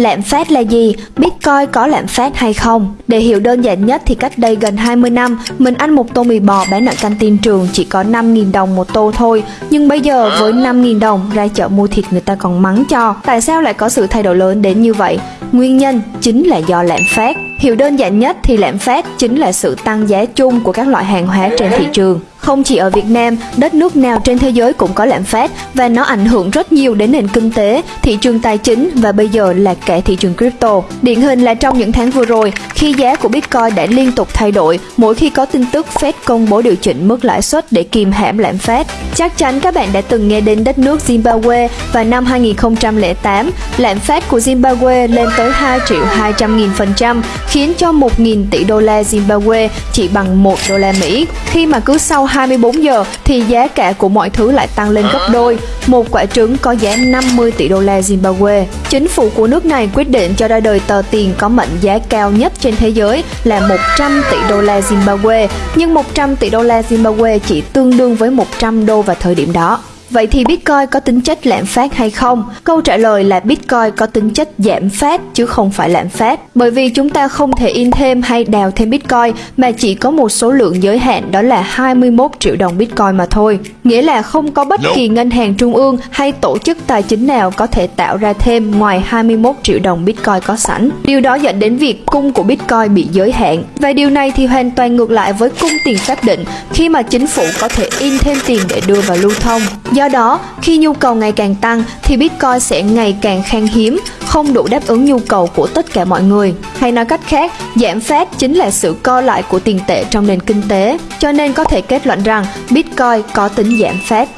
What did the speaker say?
Lạm phát là gì? Bitcoin có lạm phát hay không? Để hiểu đơn giản nhất thì cách đây gần 20 năm, mình ăn một tô mì bò bán ở canteen trường chỉ có 5.000 đồng một tô thôi. Nhưng bây giờ với 5.000 đồng ra chợ mua thịt người ta còn mắng cho. Tại sao lại có sự thay đổi lớn đến như vậy? Nguyên nhân chính là do lạm phát. Hiểu đơn giản nhất thì lạm phát chính là sự tăng giá chung của các loại hàng hóa trên thị trường. Không chỉ ở Việt Nam, đất nước nào trên thế giới cũng có lạm phát và nó ảnh hưởng rất nhiều đến nền kinh tế, thị trường tài chính và bây giờ là cả thị trường crypto. Điển hình là trong những tháng vừa rồi, khi giá của Bitcoin đã liên tục thay đổi mỗi khi có tin tức Fed công bố điều chỉnh mức lãi suất để kìm hãm lạm phát. Chắc chắn các bạn đã từng nghe đến đất nước Zimbabwe và năm 2008, lạm phát của Zimbabwe lên tới 2 triệu 200 nghìn phần trăm, khiến cho 1.000 tỷ đô la Zimbabwe chỉ bằng 1 đô la Mỹ. Khi mà cứ sau 24 giờ thì giá cả của mọi thứ lại tăng lên gấp đôi. Một quả trứng có giá 50 tỷ đô la Zimbabwe. Chính phủ của nước này quyết định cho ra đời tờ tiền có mệnh giá cao nhất trên thế giới là 100 tỷ đô la Zimbabwe, nhưng 100 tỷ đô la Zimbabwe chỉ tương đương với 100 đô vào thời điểm đó. Vậy thì Bitcoin có tính chất lạm phát hay không? Câu trả lời là Bitcoin có tính chất giảm phát chứ không phải lạm phát. Bởi vì chúng ta không thể in thêm hay đào thêm Bitcoin mà chỉ có một số lượng giới hạn đó là 21 triệu đồng Bitcoin mà thôi. Nghĩa là không có bất kỳ ngân hàng trung ương hay tổ chức tài chính nào có thể tạo ra thêm ngoài 21 triệu đồng Bitcoin có sẵn. Điều đó dẫn đến việc cung của Bitcoin bị giới hạn. Và điều này thì hoàn toàn ngược lại với cung tiền xác định khi mà chính phủ có thể in thêm tiền để đưa vào lưu thông. Do đó, khi nhu cầu ngày càng tăng thì Bitcoin sẽ ngày càng khan hiếm, không đủ đáp ứng nhu cầu của tất cả mọi người. Hay nói cách khác, giảm phát chính là sự co lại của tiền tệ trong nền kinh tế, cho nên có thể kết luận rằng Bitcoin có tính giảm phát.